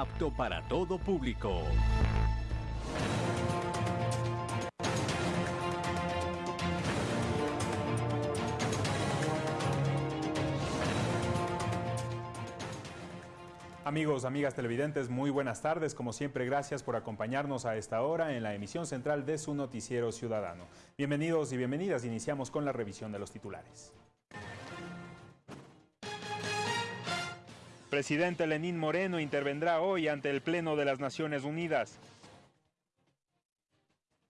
apto para todo público. Amigos, amigas televidentes, muy buenas tardes. Como siempre, gracias por acompañarnos a esta hora en la emisión central de su noticiero ciudadano. Bienvenidos y bienvenidas. Iniciamos con la revisión de los titulares. Presidente Lenín Moreno intervendrá hoy ante el Pleno de las Naciones Unidas.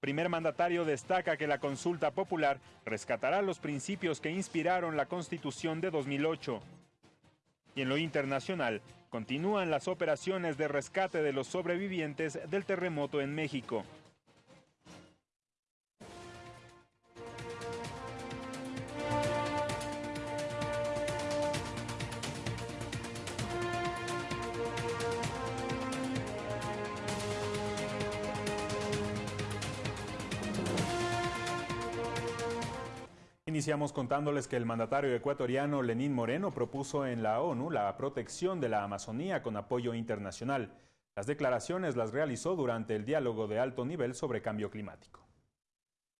Primer mandatario destaca que la consulta popular rescatará los principios que inspiraron la Constitución de 2008. Y en lo internacional, continúan las operaciones de rescate de los sobrevivientes del terremoto en México. Iniciamos contándoles que el mandatario ecuatoriano Lenín Moreno propuso en la ONU la protección de la Amazonía con apoyo internacional. Las declaraciones las realizó durante el diálogo de alto nivel sobre cambio climático.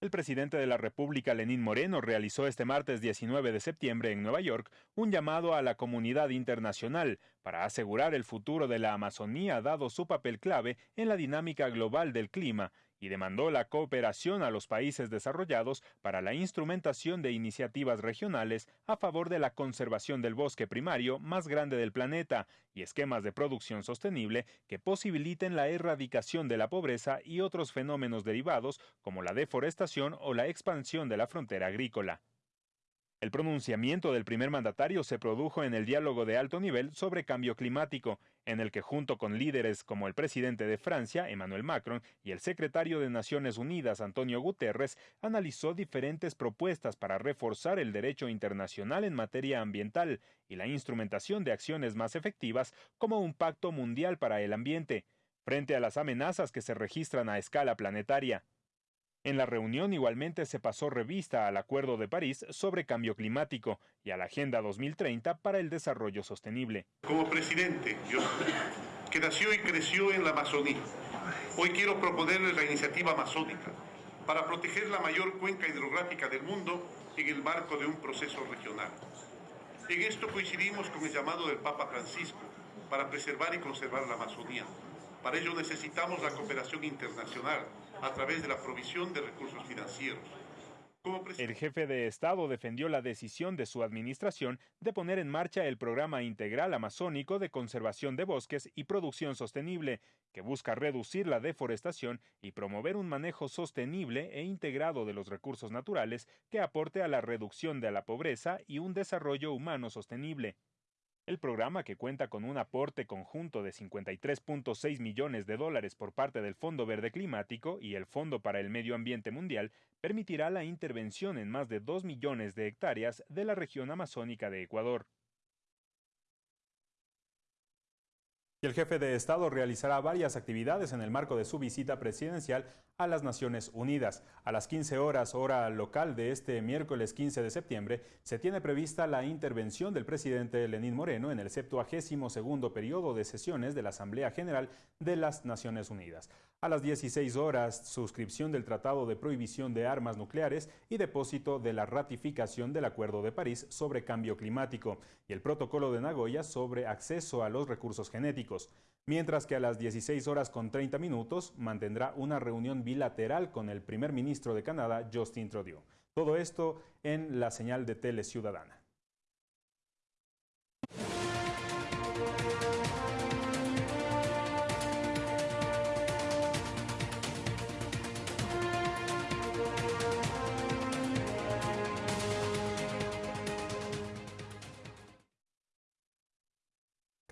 El presidente de la República, Lenín Moreno, realizó este martes 19 de septiembre en Nueva York un llamado a la comunidad internacional para asegurar el futuro de la Amazonía dado su papel clave en la dinámica global del clima y demandó la cooperación a los países desarrollados para la instrumentación de iniciativas regionales a favor de la conservación del bosque primario más grande del planeta y esquemas de producción sostenible que posibiliten la erradicación de la pobreza y otros fenómenos derivados como la deforestación o la expansión de la frontera agrícola. El pronunciamiento del primer mandatario se produjo en el diálogo de alto nivel sobre cambio climático, en el que junto con líderes como el presidente de Francia, Emmanuel Macron, y el secretario de Naciones Unidas, Antonio Guterres, analizó diferentes propuestas para reforzar el derecho internacional en materia ambiental y la instrumentación de acciones más efectivas como un pacto mundial para el ambiente, frente a las amenazas que se registran a escala planetaria. En la reunión igualmente se pasó revista al Acuerdo de París sobre cambio climático y a la Agenda 2030 para el desarrollo sostenible. Como presidente, yo, que nació y creció en la Amazonía, hoy quiero proponerles la iniciativa amazónica para proteger la mayor cuenca hidrográfica del mundo en el marco de un proceso regional. En esto coincidimos con el llamado del Papa Francisco para preservar y conservar la Amazonía. Para ello necesitamos la cooperación internacional a través de la provisión de recursos financieros. El jefe de Estado defendió la decisión de su administración de poner en marcha el Programa Integral Amazónico de Conservación de Bosques y Producción Sostenible, que busca reducir la deforestación y promover un manejo sostenible e integrado de los recursos naturales que aporte a la reducción de la pobreza y un desarrollo humano sostenible. El programa, que cuenta con un aporte conjunto de 53.6 millones de dólares por parte del Fondo Verde Climático y el Fondo para el Medio Ambiente Mundial, permitirá la intervención en más de 2 millones de hectáreas de la región amazónica de Ecuador. El jefe de Estado realizará varias actividades en el marco de su visita presidencial a las Naciones Unidas. A las 15 horas hora local de este miércoles 15 de septiembre se tiene prevista la intervención del presidente Lenín Moreno en el 72 periodo de sesiones de la Asamblea General de las Naciones Unidas. A las 16 horas, suscripción del Tratado de Prohibición de Armas Nucleares y depósito de la ratificación del Acuerdo de París sobre Cambio Climático y el Protocolo de Nagoya sobre acceso a los recursos genéticos. Mientras que a las 16 horas con 30 minutos mantendrá una reunión bilateral con el primer ministro de Canadá, Justin Trudeau. Todo esto en la señal de Tele Ciudadana.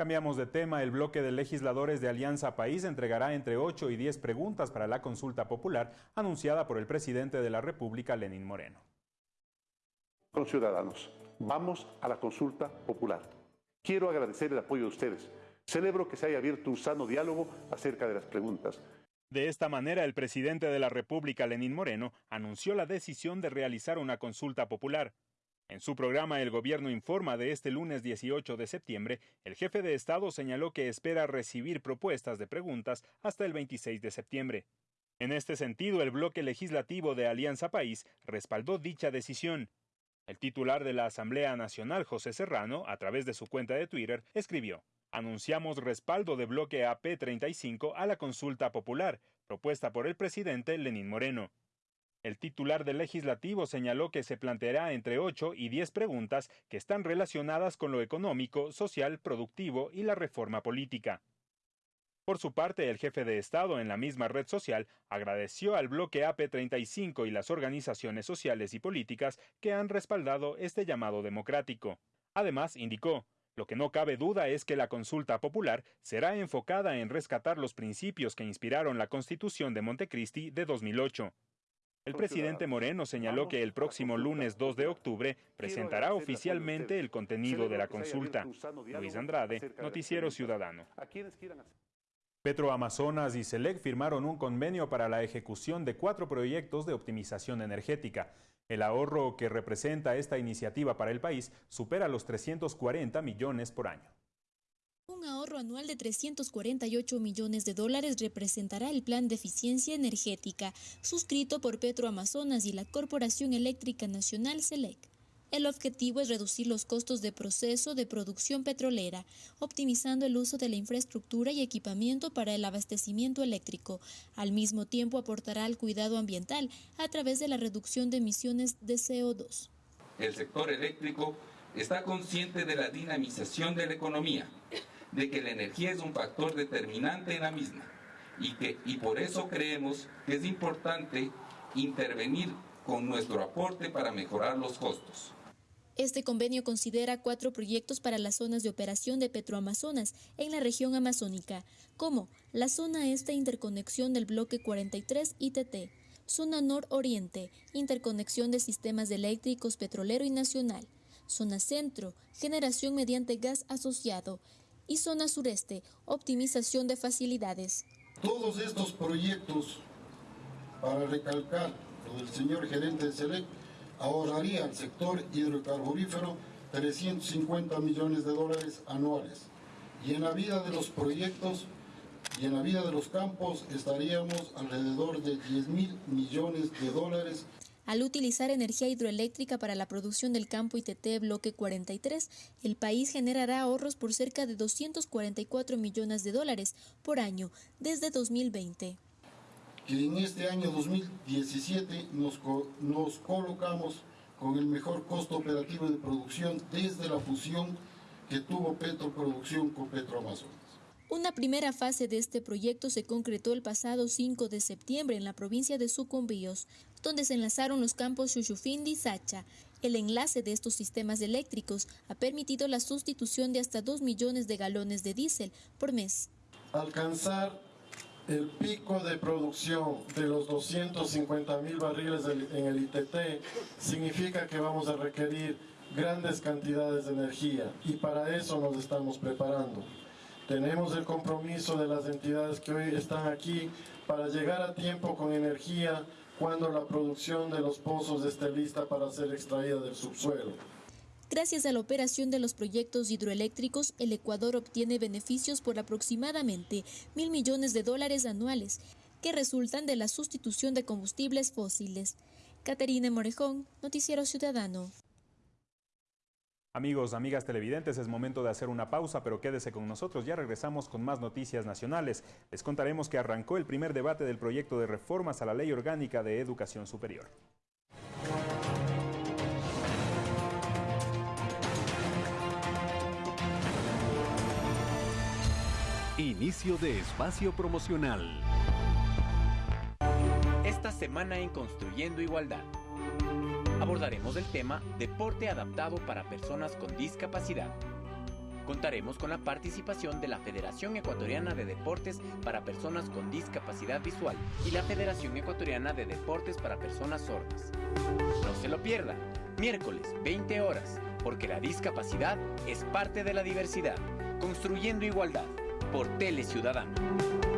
Cambiamos de tema. El bloque de legisladores de Alianza País entregará entre 8 y 10 preguntas para la consulta popular anunciada por el presidente de la República, Lenín Moreno. Con ciudadanos, vamos a la consulta popular. Quiero agradecer el apoyo de ustedes. Celebro que se haya abierto un sano diálogo acerca de las preguntas. De esta manera, el presidente de la República, Lenín Moreno, anunció la decisión de realizar una consulta popular. En su programa El Gobierno Informa de este lunes 18 de septiembre, el jefe de Estado señaló que espera recibir propuestas de preguntas hasta el 26 de septiembre. En este sentido, el bloque legislativo de Alianza País respaldó dicha decisión. El titular de la Asamblea Nacional, José Serrano, a través de su cuenta de Twitter, escribió, Anunciamos respaldo de bloque AP35 a la consulta popular, propuesta por el presidente Lenín Moreno. El titular del legislativo señaló que se planteará entre 8 y 10 preguntas que están relacionadas con lo económico, social, productivo y la reforma política. Por su parte, el jefe de Estado en la misma red social agradeció al bloque AP35 y las organizaciones sociales y políticas que han respaldado este llamado democrático. Además, indicó, lo que no cabe duda es que la consulta popular será enfocada en rescatar los principios que inspiraron la Constitución de Montecristi de 2008. El presidente Moreno señaló que el próximo lunes 2 de octubre presentará oficialmente el contenido de la consulta. Luis Andrade, Noticiero Ciudadano. Petroamazonas y SELEC firmaron un convenio para la ejecución de cuatro proyectos de optimización energética. El ahorro que representa esta iniciativa para el país supera los 340 millones por año. Un ahorro anual de 348 millones de dólares representará el Plan de Eficiencia Energética, suscrito por Petroamazonas y la Corporación Eléctrica Nacional SELEC. El objetivo es reducir los costos de proceso de producción petrolera, optimizando el uso de la infraestructura y equipamiento para el abastecimiento eléctrico. Al mismo tiempo aportará al cuidado ambiental a través de la reducción de emisiones de CO2. El sector eléctrico está consciente de la dinamización de la economía de que la energía es un factor determinante en la misma y, que, y por eso creemos que es importante intervenir con nuestro aporte para mejorar los costos. Este convenio considera cuatro proyectos para las zonas de operación de Petroamazonas en la región amazónica, como la zona este interconexión del bloque 43 ITT, zona nororiente, interconexión de sistemas eléctricos petrolero y nacional, zona centro, generación mediante gas asociado y zona sureste, optimización de facilidades. Todos estos proyectos, para recalcar lo del señor gerente de SELEC, ahorraría al sector hidrocarburífero 350 millones de dólares anuales. Y en la vida de los proyectos y en la vida de los campos estaríamos alrededor de 10 mil millones de dólares al utilizar energía hidroeléctrica para la producción del campo ITT Bloque 43, el país generará ahorros por cerca de 244 millones de dólares por año desde 2020. Que en este año 2017 nos, nos colocamos con el mejor costo operativo de producción desde la fusión que tuvo Petroproducción con Petroamazonas. Una primera fase de este proyecto se concretó el pasado 5 de septiembre en la provincia de Sucumbíos, donde se enlazaron los campos Chuchufindi y Sacha. El enlace de estos sistemas eléctricos ha permitido la sustitución de hasta 2 millones de galones de diésel por mes. Alcanzar el pico de producción de los 250 mil barriles en el ITT significa que vamos a requerir grandes cantidades de energía y para eso nos estamos preparando. Tenemos el compromiso de las entidades que hoy están aquí para llegar a tiempo con energía cuando la producción de los pozos esté lista para ser extraída del subsuelo. Gracias a la operación de los proyectos hidroeléctricos, el Ecuador obtiene beneficios por aproximadamente mil millones de dólares anuales que resultan de la sustitución de combustibles fósiles. Caterina Morejón, Noticiero Ciudadano. Amigos, amigas televidentes, es momento de hacer una pausa, pero quédese con nosotros. Ya regresamos con más noticias nacionales. Les contaremos que arrancó el primer debate del proyecto de reformas a la Ley Orgánica de Educación Superior. Inicio de espacio promocional. Esta semana en Construyendo Igualdad abordaremos el tema Deporte adaptado para personas con discapacidad. Contaremos con la participación de la Federación Ecuatoriana de Deportes para Personas con Discapacidad Visual y la Federación Ecuatoriana de Deportes para Personas Sordas. No se lo pierdan, miércoles 20 horas, porque la discapacidad es parte de la diversidad. Construyendo Igualdad, por Tele Ciudadano.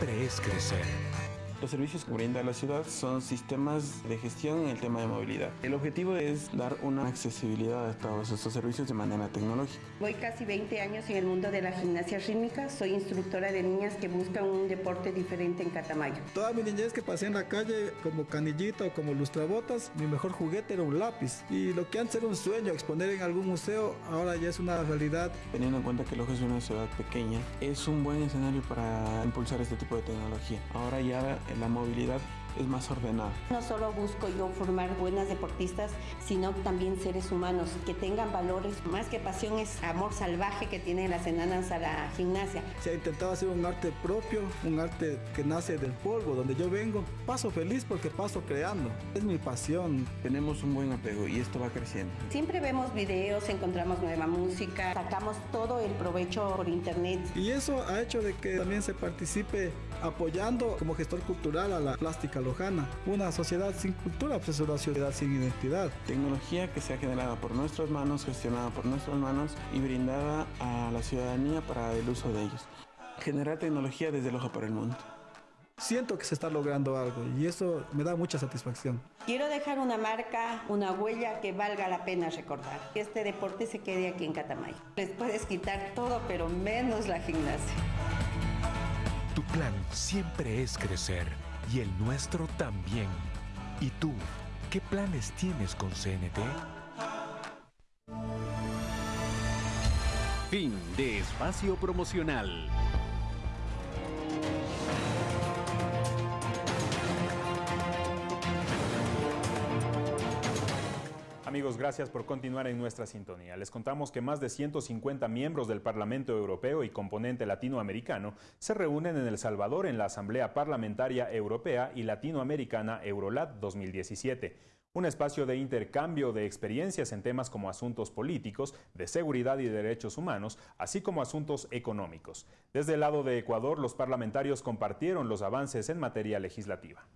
Siempre es crecer. Los servicios que brinda la ciudad son sistemas de gestión en el tema de movilidad. El objetivo es dar una accesibilidad a todos estos servicios de manera tecnológica. Voy casi 20 años en el mundo de la gimnasia rítmica. Soy instructora de niñas que buscan un deporte diferente en Catamayo. Toda mi niñez que pasé en la calle como canillita o como lustrabotas, mi mejor juguete era un lápiz. Y lo que antes era un sueño, exponer en algún museo, ahora ya es una realidad. Teniendo en cuenta que Loja es una ciudad pequeña, es un buen escenario para impulsar este tipo de tecnología. Ahora ya la movilidad es más ordenada. No solo busco yo formar buenas deportistas, sino también seres humanos que tengan valores. Más que pasión es amor salvaje que tienen las enanas a la gimnasia. Se ha intentado hacer un arte propio, un arte que nace del polvo, donde yo vengo. Paso feliz porque paso creando. Es mi pasión. Tenemos un buen apego y esto va creciendo. Siempre vemos videos, encontramos nueva música, sacamos todo el provecho por internet. Y eso ha hecho de que también se participe apoyando como gestor cultural a la plástica lojana. Una sociedad sin cultura pues es una sociedad sin identidad. Tecnología que se ha generado por nuestras manos, gestionada por nuestras manos y brindada a la ciudadanía para el uso de ellos. Generar tecnología desde el ojo para el mundo. Siento que se está logrando algo y eso me da mucha satisfacción. Quiero dejar una marca, una huella que valga la pena recordar. Que este deporte se quede aquí en Catamayo. Les puedes quitar todo, pero menos la gimnasia. Tu plan siempre es crecer y el nuestro también. ¿Y tú, qué planes tienes con CNT? Fin de espacio promocional. Amigos, gracias por continuar en nuestra sintonía. Les contamos que más de 150 miembros del Parlamento Europeo y componente latinoamericano se reúnen en El Salvador en la Asamblea Parlamentaria Europea y Latinoamericana Eurolat 2017 un espacio de intercambio de experiencias en temas como asuntos políticos, de seguridad y derechos humanos, así como asuntos económicos. Desde el lado de Ecuador, los parlamentarios compartieron los avances en materia legislativa.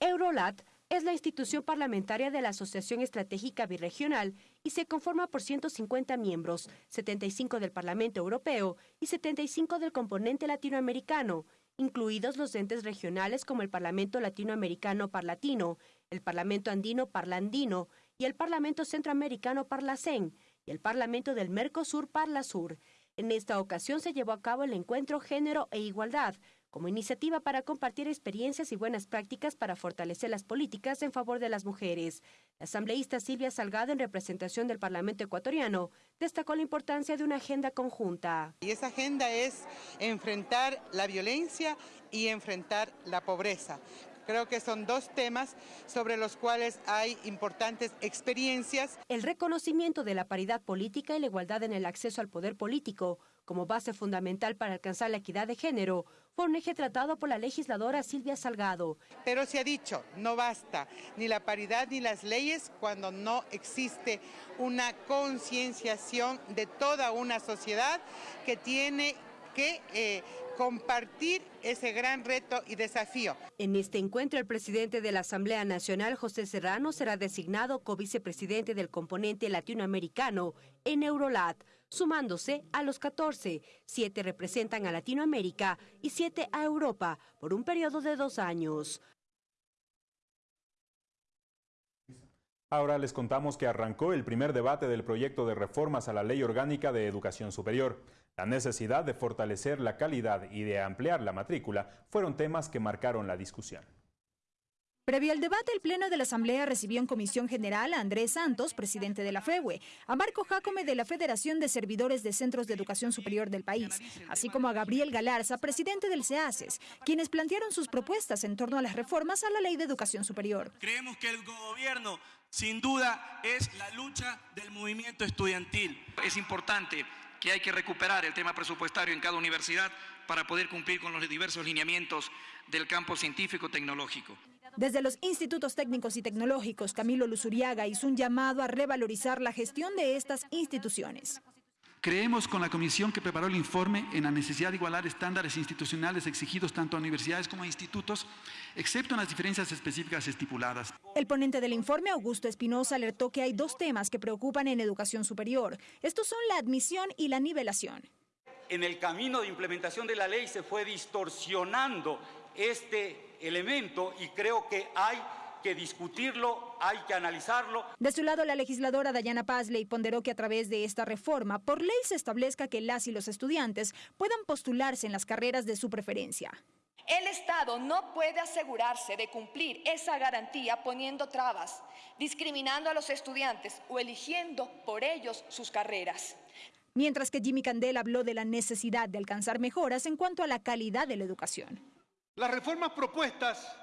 Eurolat es la institución parlamentaria de la Asociación Estratégica Birregional y se conforma por 150 miembros, 75 del Parlamento Europeo y 75 del componente latinoamericano, incluidos los entes regionales como el Parlamento Latinoamericano Parlatino, el Parlamento Andino Parlandino y el Parlamento Centroamericano Parlacén y el Parlamento del Mercosur Parlasur. En esta ocasión se llevó a cabo el encuentro Género e Igualdad, como iniciativa para compartir experiencias y buenas prácticas para fortalecer las políticas en favor de las mujeres. La asambleísta Silvia Salgado, en representación del Parlamento ecuatoriano, destacó la importancia de una agenda conjunta. Y esa agenda es enfrentar la violencia y enfrentar la pobreza. Creo que son dos temas sobre los cuales hay importantes experiencias. El reconocimiento de la paridad política y la igualdad en el acceso al poder político como base fundamental para alcanzar la equidad de género fue un eje tratado por la legisladora Silvia Salgado. Pero se ha dicho, no basta ni la paridad ni las leyes cuando no existe una concienciación de toda una sociedad que tiene que eh, compartir ese gran reto y desafío. En este encuentro, el presidente de la Asamblea Nacional, José Serrano, será designado co-vicepresidente del componente latinoamericano en Eurolat, sumándose a los 14. Siete representan a Latinoamérica y siete a Europa por un periodo de dos años. Ahora les contamos que arrancó el primer debate del proyecto de reformas a la Ley Orgánica de Educación Superior. La necesidad de fortalecer la calidad y de ampliar la matrícula fueron temas que marcaron la discusión. Previo al debate, el Pleno de la Asamblea recibió en Comisión General a Andrés Santos, presidente de la FEWE, a Marco Jacome de la Federación de Servidores de Centros de Educación Superior del país, así como a Gabriel Galarza, presidente del CEACES, quienes plantearon sus propuestas en torno a las reformas a la Ley de Educación Superior. Creemos que el gobierno, sin duda, es la lucha del movimiento estudiantil. Es importante que hay que recuperar el tema presupuestario en cada universidad para poder cumplir con los diversos lineamientos del campo científico-tecnológico. Desde los institutos técnicos y tecnológicos, Camilo Luzuriaga hizo un llamado a revalorizar la gestión de estas instituciones. Creemos con la comisión que preparó el informe en la necesidad de igualar estándares institucionales exigidos tanto a universidades como a institutos, excepto en las diferencias específicas estipuladas. El ponente del informe, Augusto Espinosa, alertó que hay dos temas que preocupan en educación superior. Estos son la admisión y la nivelación. en el camino de implementación de la ley se fue distorsionando este elemento y creo que hay que discutirlo, hay que analizarlo. De su lado, la legisladora Dayana Pazley ponderó que a través de esta reforma, por ley se establezca que las y los estudiantes puedan postularse en las carreras de su preferencia. El Estado no puede asegurarse de cumplir esa garantía poniendo trabas, discriminando a los estudiantes o eligiendo por ellos sus carreras. Mientras que Jimmy Candela habló de la necesidad de alcanzar mejoras en cuanto a la calidad de la educación. Las reformas propuestas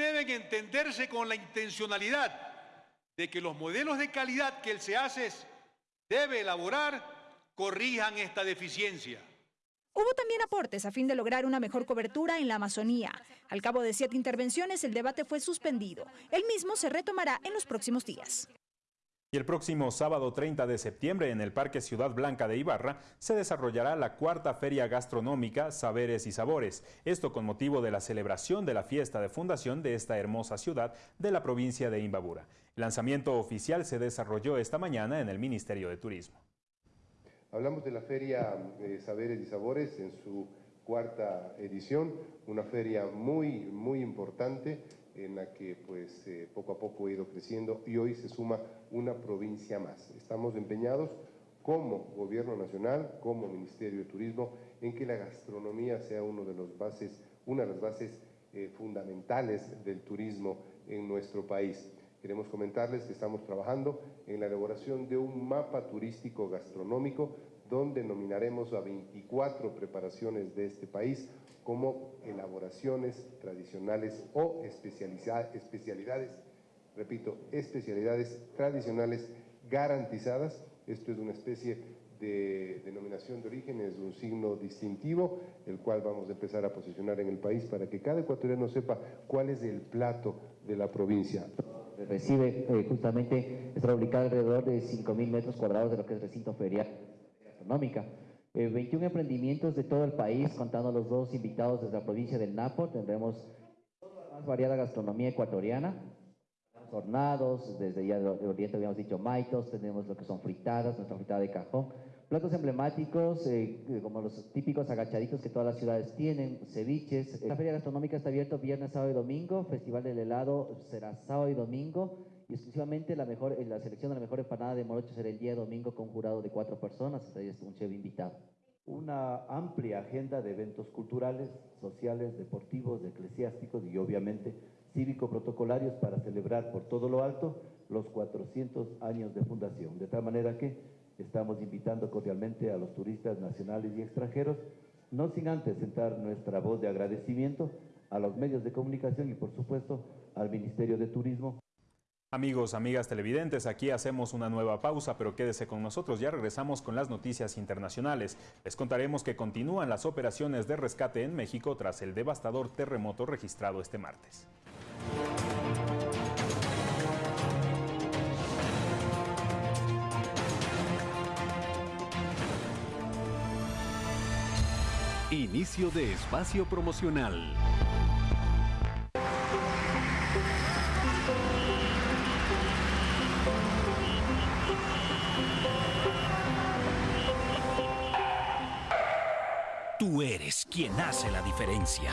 deben entenderse con la intencionalidad de que los modelos de calidad que el SEACES debe elaborar corrijan esta deficiencia. Hubo también aportes a fin de lograr una mejor cobertura en la Amazonía. Al cabo de siete intervenciones, el debate fue suspendido. El mismo se retomará en los próximos días. Y el próximo sábado 30 de septiembre en el Parque Ciudad Blanca de Ibarra se desarrollará la cuarta feria gastronómica Saberes y Sabores. Esto con motivo de la celebración de la fiesta de fundación de esta hermosa ciudad de la provincia de Imbabura. El lanzamiento oficial se desarrolló esta mañana en el Ministerio de Turismo. Hablamos de la feria de Saberes y Sabores en su cuarta edición, una feria muy, muy importante en la que pues eh, poco a poco ha ido creciendo y hoy se suma una provincia más. Estamos empeñados como Gobierno Nacional, como Ministerio de Turismo, en que la gastronomía sea uno de los bases, una de las bases eh, fundamentales del turismo en nuestro país. Queremos comentarles que estamos trabajando en la elaboración de un mapa turístico gastronómico donde nominaremos a 24 preparaciones de este país como elaboraciones tradicionales o especialidades, repito, especialidades tradicionales garantizadas. Esto es una especie de denominación de origen, es un signo distintivo, el cual vamos a empezar a posicionar en el país para que cada ecuatoriano sepa cuál es el plato de la provincia. Recibe eh, justamente, está ubicado alrededor de 5.000 metros cuadrados de lo que es recinto ferial gastronómica. 21 eh, emprendimientos de todo el país, contando los dos invitados desde la provincia del Napo. Tendremos la más variada gastronomía ecuatoriana, hornados, desde ya de Oriente habíamos dicho maitos, tenemos lo que son fritadas, nuestra fritada de cajón, platos emblemáticos eh, como los típicos agachaditos que todas las ciudades tienen, ceviches. La feria gastronómica está abierta viernes, sábado y domingo, Festival del Helado será sábado y domingo y exclusivamente la, mejor, la selección de la mejor empanada de morocho será el día domingo con jurado de cuatro personas, es un chef invitado. Una amplia agenda de eventos culturales, sociales, deportivos, eclesiásticos y obviamente cívico-protocolarios para celebrar por todo lo alto los 400 años de fundación. De tal manera que estamos invitando cordialmente a los turistas nacionales y extranjeros, no sin antes sentar nuestra voz de agradecimiento a los medios de comunicación y por supuesto al Ministerio de Turismo. Amigos, amigas televidentes, aquí hacemos una nueva pausa, pero quédese con nosotros, ya regresamos con las noticias internacionales. Les contaremos que continúan las operaciones de rescate en México tras el devastador terremoto registrado este martes. Inicio de espacio promocional. Tú eres quien hace la diferencia.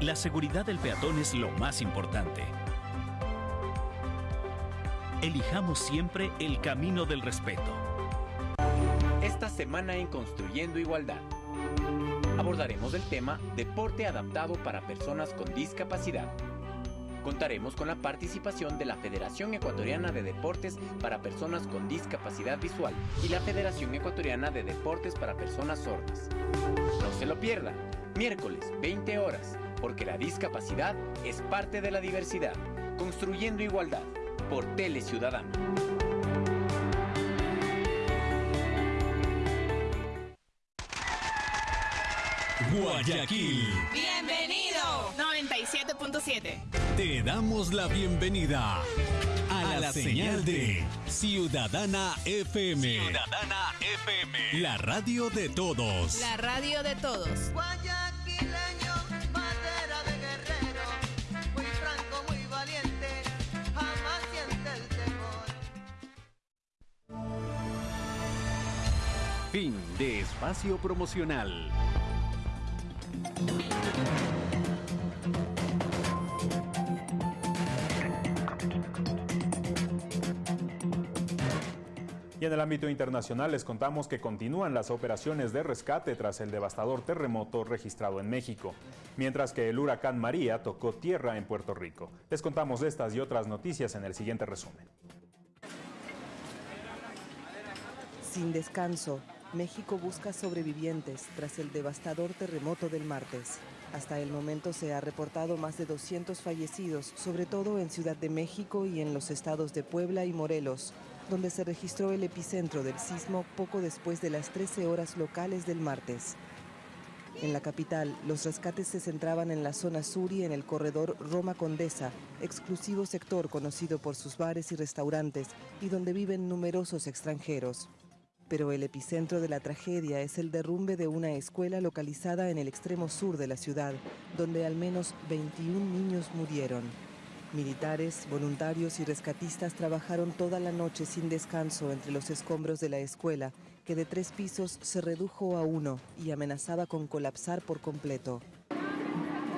La seguridad del peatón es lo más importante. Elijamos siempre el camino del respeto. Esta semana en Construyendo Igualdad abordaremos el tema Deporte adaptado para personas con discapacidad Contaremos con la participación de la Federación Ecuatoriana de Deportes para Personas con Discapacidad Visual y la Federación Ecuatoriana de Deportes para Personas Sordas. No se lo pierdan, miércoles 20 horas, porque la discapacidad es parte de la diversidad. Construyendo Igualdad, por Tele Ciudadano. Guayaquil. Bienvenido. 97.7. Te damos la bienvenida a, la, señal, de Ciudadana FM. Ciudadana FM. La radio de todos. La radio de todos. Fin de espacio promocional. Y en el ámbito internacional les contamos que continúan las operaciones de rescate tras el devastador terremoto registrado en México, mientras que el huracán María tocó tierra en Puerto Rico. Les contamos estas y otras noticias en el siguiente resumen. Sin descanso, México busca sobrevivientes tras el devastador terremoto del martes. Hasta el momento se ha reportado más de 200 fallecidos, sobre todo en Ciudad de México y en los estados de Puebla y Morelos, donde se registró el epicentro del sismo poco después de las 13 horas locales del martes. En la capital, los rescates se centraban en la zona sur y en el corredor Roma Condesa, exclusivo sector conocido por sus bares y restaurantes y donde viven numerosos extranjeros. Pero el epicentro de la tragedia es el derrumbe de una escuela localizada en el extremo sur de la ciudad, donde al menos 21 niños murieron. Militares, voluntarios y rescatistas trabajaron toda la noche sin descanso entre los escombros de la escuela, que de tres pisos se redujo a uno y amenazaba con colapsar por completo.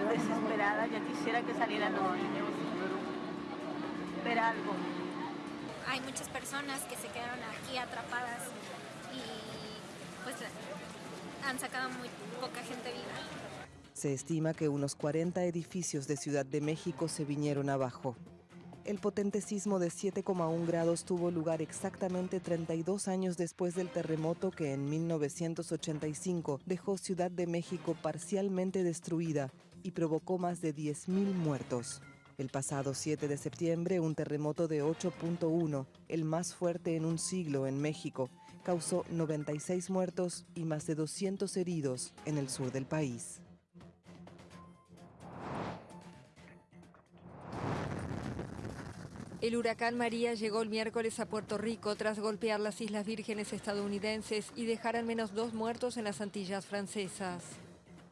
Desesperada, ya quisiera que salieran los niños, ver algo. Hay muchas personas que se quedaron aquí atrapadas y pues han sacado muy poca gente viva. Se estima que unos 40 edificios de Ciudad de México se vinieron abajo. El potente sismo de 7,1 grados tuvo lugar exactamente 32 años después del terremoto que en 1985 dejó Ciudad de México parcialmente destruida y provocó más de 10.000 muertos. El pasado 7 de septiembre, un terremoto de 8.1, el más fuerte en un siglo en México, causó 96 muertos y más de 200 heridos en el sur del país. El huracán María llegó el miércoles a Puerto Rico tras golpear las Islas Vírgenes estadounidenses y dejar al menos dos muertos en las Antillas francesas.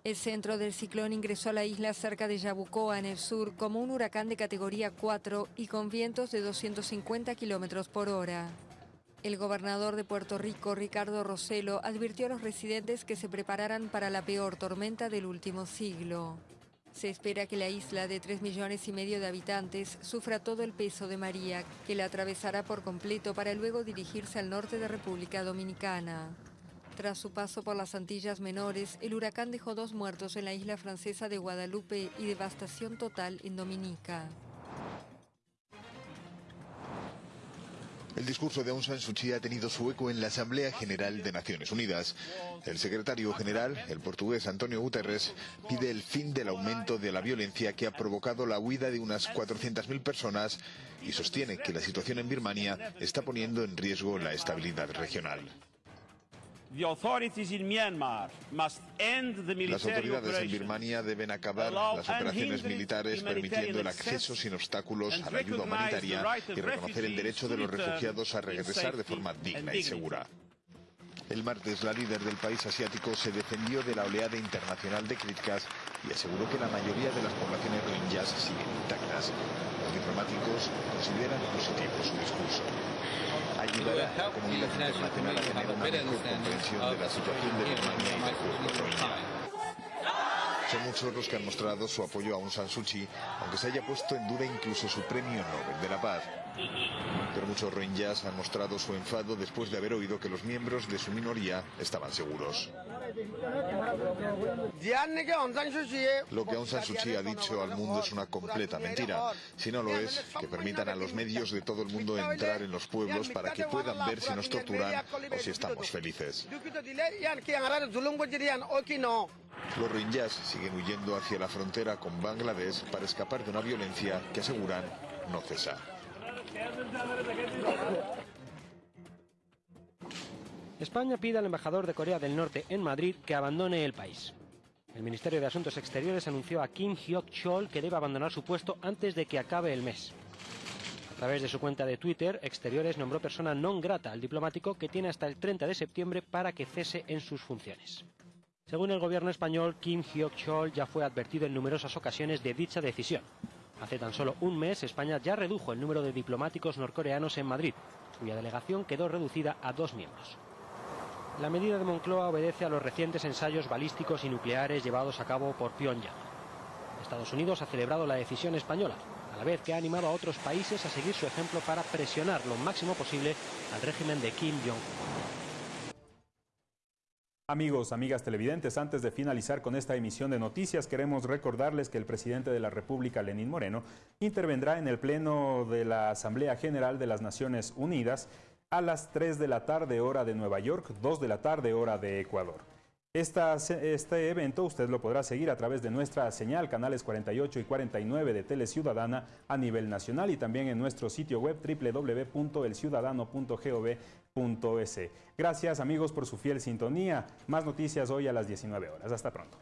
El centro del ciclón ingresó a la isla cerca de Yabucoa, en el sur, como un huracán de categoría 4 y con vientos de 250 kilómetros por hora. El gobernador de Puerto Rico, Ricardo Roselo, advirtió a los residentes que se prepararan para la peor tormenta del último siglo. Se espera que la isla de 3 millones y medio de habitantes sufra todo el peso de María, que la atravesará por completo para luego dirigirse al norte de República Dominicana. Tras su paso por las Antillas Menores, el huracán dejó dos muertos en la isla francesa de Guadalupe y devastación total en Dominica. El discurso de Aung San Suu Kyi ha tenido su eco en la Asamblea General de Naciones Unidas. El secretario general, el portugués Antonio Guterres, pide el fin del aumento de la violencia que ha provocado la huida de unas 400.000 personas y sostiene que la situación en Birmania está poniendo en riesgo la estabilidad regional. Las autoridades en Birmania deben acabar las operaciones militares permitiendo el acceso sin obstáculos a la ayuda humanitaria y reconocer el derecho de los refugiados a regresar de forma digna y segura. El martes, la líder del país asiático se defendió de la oleada internacional de críticas y aseguró que la mayoría de las poblaciones rohingyas siguen intactas. Los diplomáticos consideran positivo su discurso ayudará a la comunidad internacional a tener una mejor comprensión de la situación de Birmania y del pueblo. Son muchos los que han mostrado su apoyo a Aung San Suu Kyi, aunque se haya puesto en duda incluso su premio Nobel de la Paz. Pero muchos rohingyas han mostrado su enfado después de haber oído que los miembros de su minoría estaban seguros. Lo que Aung San Suu Kyi ha dicho al mundo es una completa mentira. Si no lo es, que permitan a los medios de todo el mundo entrar en los pueblos para que puedan ver si nos torturan o si estamos felices. Los rohingyas siguen huyendo hacia la frontera con Bangladesh para escapar de una violencia que aseguran no cesa. España pide al embajador de Corea del Norte en Madrid que abandone el país. El Ministerio de Asuntos Exteriores anunció a Kim Hyok-chol que debe abandonar su puesto antes de que acabe el mes. A través de su cuenta de Twitter, Exteriores nombró persona non grata al diplomático que tiene hasta el 30 de septiembre para que cese en sus funciones. Según el gobierno español, Kim Hyok-chol ya fue advertido en numerosas ocasiones de dicha decisión. Hace tan solo un mes, España ya redujo el número de diplomáticos norcoreanos en Madrid, cuya delegación quedó reducida a dos miembros. La medida de Moncloa obedece a los recientes ensayos balísticos y nucleares llevados a cabo por Pyongyang. Estados Unidos ha celebrado la decisión española, a la vez que ha animado a otros países a seguir su ejemplo para presionar lo máximo posible al régimen de Kim Jong-un. Amigos, amigas televidentes, antes de finalizar con esta emisión de noticias, queremos recordarles que el presidente de la República, Lenín Moreno, intervendrá en el Pleno de la Asamblea General de las Naciones Unidas a las 3 de la tarde hora de Nueva York, 2 de la tarde hora de Ecuador. Este evento usted lo podrá seguir a través de nuestra señal, canales 48 y 49 de Tele Ciudadana a nivel nacional y también en nuestro sitio web www.elciudadano.gov.es. Gracias amigos por su fiel sintonía. Más noticias hoy a las 19 horas. Hasta pronto.